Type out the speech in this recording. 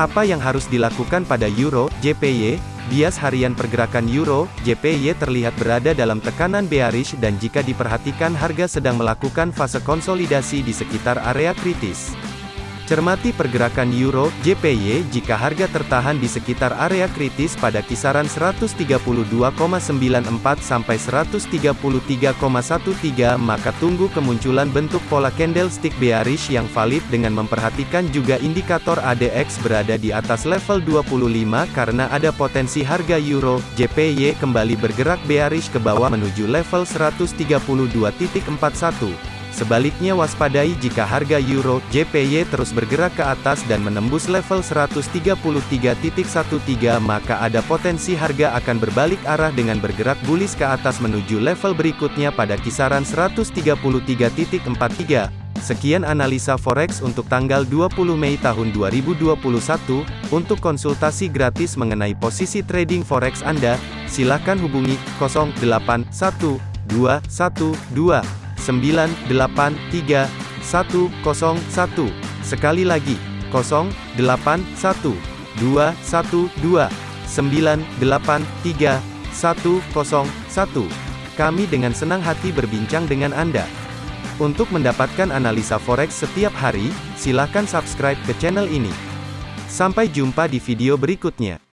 Apa yang harus dilakukan pada Euro, JPY? Bias harian pergerakan Euro, JPY terlihat berada dalam tekanan bearish dan jika diperhatikan harga sedang melakukan fase konsolidasi di sekitar area kritis. Cermati pergerakan euro JPY jika harga tertahan di sekitar area kritis pada kisaran 132,94 sampai 133,13 maka tunggu kemunculan bentuk pola candlestick bearish yang valid dengan memperhatikan juga indikator ADX berada di atas level 25 karena ada potensi harga euro JPY kembali bergerak bearish ke bawah menuju level 132.41. Sebaliknya waspadai jika harga euro JPY terus bergerak ke atas dan menembus level 133.13 maka ada potensi harga akan berbalik arah dengan bergerak bullish ke atas menuju level berikutnya pada kisaran 133.43. Sekian analisa forex untuk tanggal 20 Mei tahun 2021. Untuk konsultasi gratis mengenai posisi trading forex Anda, silakan hubungi 081212 983 101. Sekali lagi, 081 212 983 101. Kami dengan senang hati berbincang dengan Anda. Untuk mendapatkan analisa forex setiap hari, silakan subscribe ke channel ini. Sampai jumpa di video berikutnya.